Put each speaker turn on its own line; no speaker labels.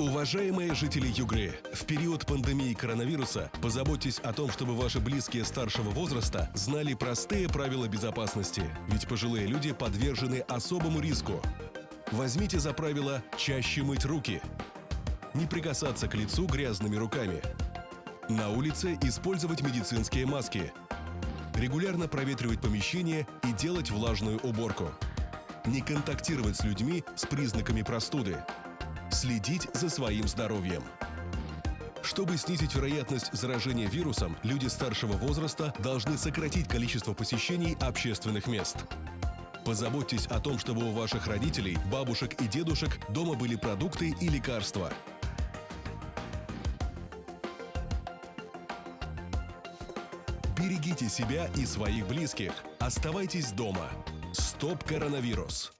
Уважаемые жители Югры, в период пандемии коронавируса позаботьтесь о том, чтобы ваши близкие старшего возраста знали простые правила безопасности, ведь пожилые люди подвержены особому риску. Возьмите за правило чаще мыть руки, не прикасаться к лицу грязными руками, на улице использовать медицинские маски, регулярно проветривать помещение и делать влажную уборку, не контактировать с людьми с признаками простуды, следить за своим здоровьем. Чтобы снизить вероятность заражения вирусом, люди старшего возраста должны сократить количество посещений общественных мест. Позаботьтесь о том, чтобы у ваших родителей, бабушек и дедушек дома были продукты и лекарства. Берегите себя и своих близких. Оставайтесь дома. Стоп коронавирус.